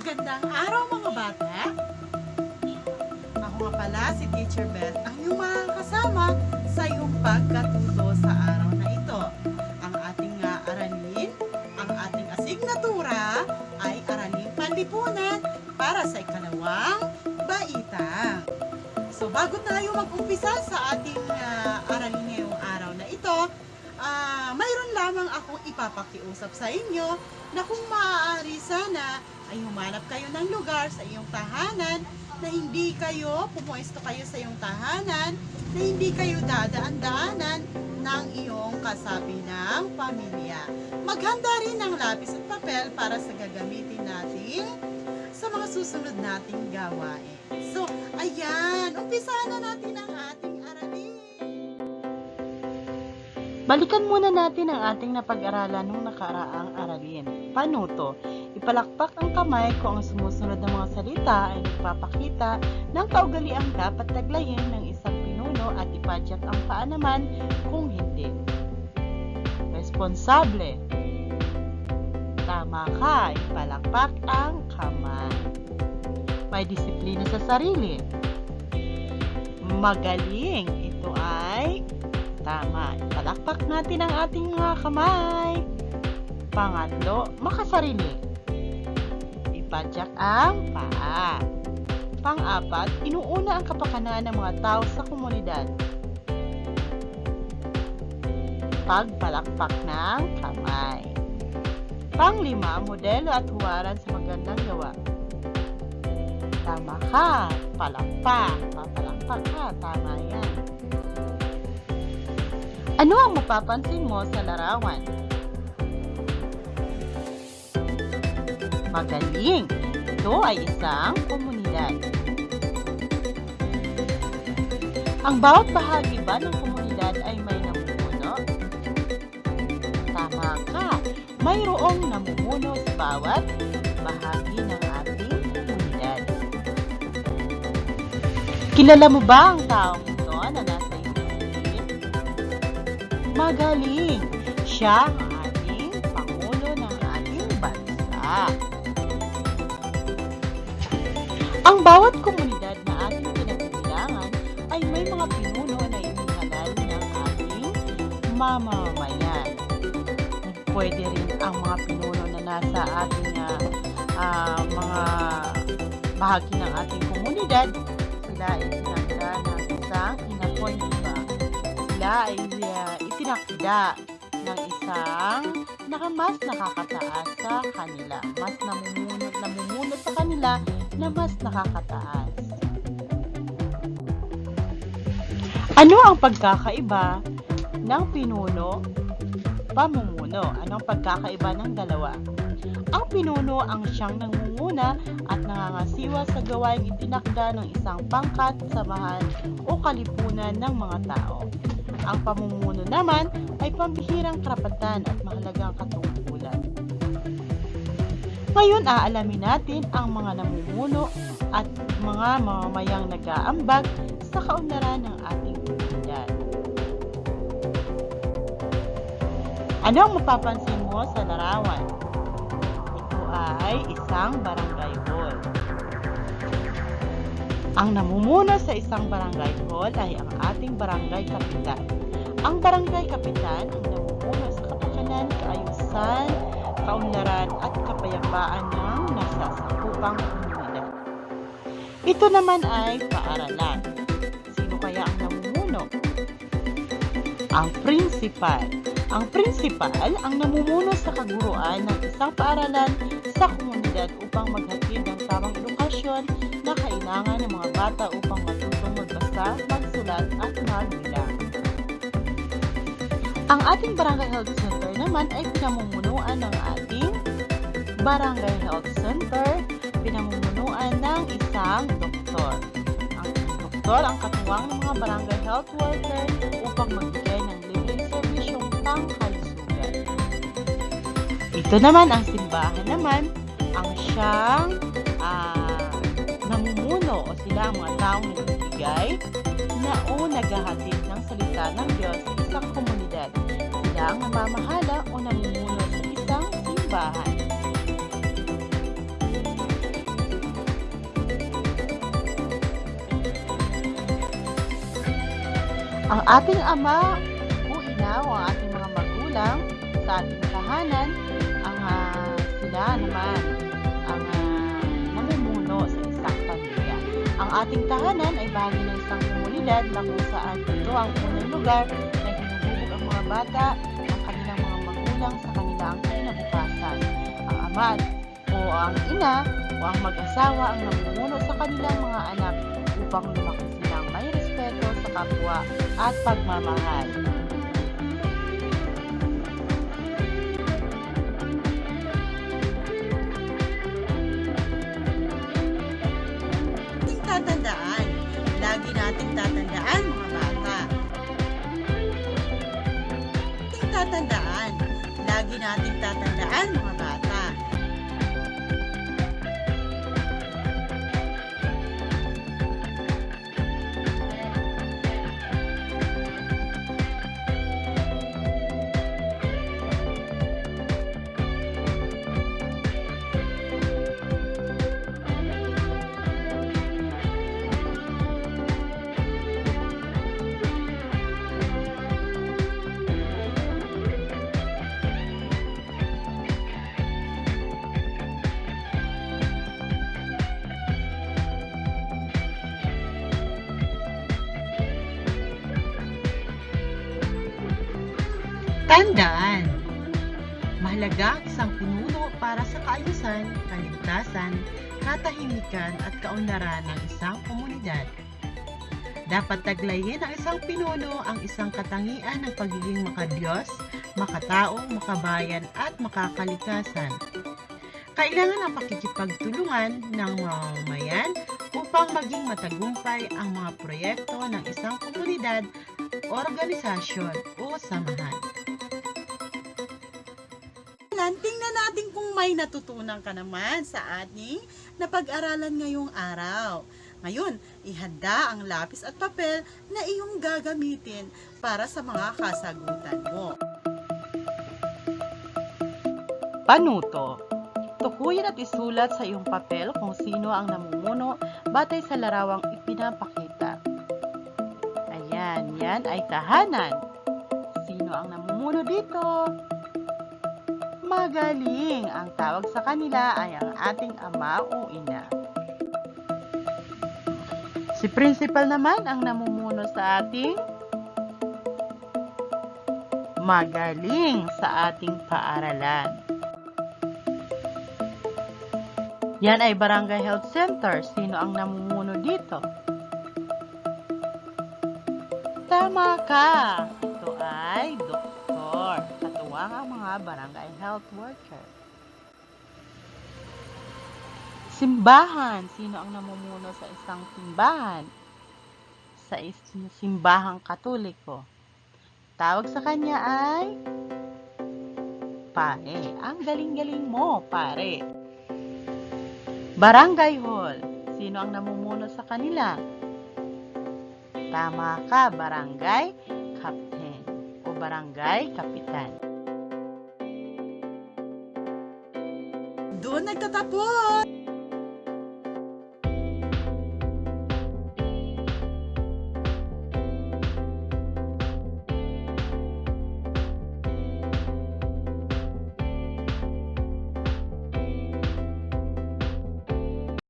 Magandang araw mga bata! Ako nga pala si Teacher Beth, ang iyong mga kasama sa iyong pagkatuto sa araw na ito. Ang ating nga aralin, ang ating asignatura ay araling panlipunan para sa ikalawang baitang. So bago tayo mag-umpisa sa ating ah, aralin ngayong araw na ito, ah, mayroon lamang akong ipapakiusap sa inyo na kung maaari sana ay humanap kayo ng lugar sa iyong tahanan na hindi kayo, pumuesto kayo sa iyong tahanan, na hindi kayo dadaan-daanan ng iyong kasabi ng pamilya. Maghanda rin ng lapis at papel para sa gagamitin natin sa mga susunod nating gawain. So, ayan, umpisahan na natin ang ating aralin. Balikan muna natin ang ating napag-aralan nung nakaraang aralin. Paano to? Ipalakpak ang kamay kung ang sumusunod na mga salita ay nagpapakita ng kaugaliang dapat taglayin ng isang pinuno at ipadyak ang paa naman kung hindi. Responsable. Tama ka, ipalakpak ang kamay. May disiplina sa sarili. Magaling. Ito ay tama. Ipalakpak natin ang ating mga kamay. Pangatlo, makasarili. Ipadyak ang paa. Pang-apat, inuuna ang kapakanan ng mga tao sa komunidad. Pagpalakpak ng kamay. Panglima, modelo at huwaran sa magandang gawa. Tama ka, palakpak, papalakpak ka, tama yan. Ano ang mapapansin mo sa larawan? Magaling! Ito ay isang komunidad. Ang bawat bahagi ba ng komunidad ay may namumuno? Tama ka! Mayroong namumuno sa bawat bahagi ng ating komunidad. Kilala mo ba ang taong ito na nasa iyong? Magaling! Siya Ang bawat komunidad na ating pinagbibilangan ay may mga pinuno na inihalal ng ating mamamayan. Pwede rin ang mga pinuno na nasa ating ah, ah, mga bahagi ng ating komunidad. Sila ay tinakda ng isang inappoint ba? Sila ay ah, itinakda ng isang na mas nakakataas sa kanila. Mas namumuno, namumuno sa kanila na mas nakakataas. Ano ang pagkakaiba ng pinuno pamumuno? Ano ang pagkakaiba ng dalawa? Ang pinuno ang siyang nangunguna at nangangasiwa sa gawaing itinakda ng isang pangkat, samahan o kalipunan ng mga tao. Ang pamumuno naman ay pambihirang karapatan at mahalagang katungkulan. Ngayon aalamin natin ang mga namumuno at mga mamamayang nag-aambag sa kaunlaran ng ating komunidad. Ano ang mapapansin mo sa larawan? Ito ay isang barangay hall. Ang namumuno sa isang barangay hall ay ang ating barangay kapitan. Ang barangay kapitan ang namumuno sa kapakanan, kaayusan, kaunlaran at kapayapaan ng nasasakupang komunidad. Ito naman ay paaralan. Sino kaya ang namumuno? Ang principal. Ang principal ang namumuno sa kaguruan ng isang paaralan sa komunidad upang maghatid ng tamang edukasyon na kailangan ng mga bata upang matutong magbasa, magsulat at magbilang. Ang ating Barangay Health Center naman ay pinamumunuan ng ating Barangay Health Center, pinamumunuan ng isang doktor. Ang doktor ang katuwang ng mga barangay health worker upang magbigay ng libreng serbisyong pangkalusugan. Ito naman ang simbahan naman, ang siyang ah, namumuno o sila ang mga taong nagbibigay na o naghahatid ng salita ng Diyos sa isang komunidad ang namamahala o namumuno ng isang simbahan. Ang ating ama o ina o ang ating mga magulang sa ating tahanan, ang uh, sila naman ang uh, namumuno sa isang pamilya. Ang ating tahanan ay bahagi ng isang komunidad na kung saan ito ang unang lugar na hinuhubog ang mga bata magulang sa kanilang kinabukasan. Ang ama o ang ina o ang mag-asawa ang namumuno sa kanilang mga anak upang lumaki silang may respeto sa kapwa at pagmamahal. Tatandaan, lagi nating tatandaan mga lagi nating tatandaan mga Tandaan, mahalaga ang isang pinuno para sa kaayusan, kaligtasan, katahimikan at kaunlaran ng isang komunidad. Dapat taglayin ng isang pinuno ang isang katangian ng pagiging makadiyos, makatao, makabayan at makakalikasan. Kailangan ang pakikipagtulungan ng mamamayan upang maging matagumpay ang mga proyekto ng isang komunidad, organisasyon o samahan. Tingnan natin kung may natutunan ka naman sa ating napag-aralan ngayong araw. Ngayon, ihanda ang lapis at papel na iyong gagamitin para sa mga kasagutan mo. Panuto Tukuyin at isulat sa iyong papel kung sino ang namumuno batay sa larawang ipinapakita. Ayan, yan ay tahanan. Sino ang namumuno dito? Magaling! Ang tawag sa kanila ay ang ating ama o ina. Si principal naman ang namumuno sa ating magaling sa ating paaralan. Yan ay Barangay Health Center. Sino ang namumuno dito? Tama ka! Ang mga barangay health worker. Simbahan. Sino ang namumuno sa isang simbahan? Sa is- simbahang katoliko. Tawag sa kanya ay pare. Ang galing-galing mo, pare. Barangay Hall. Sino ang namumuno sa kanila? Tama ka, barangay captain o barangay kapitan. Luna é que tá boa.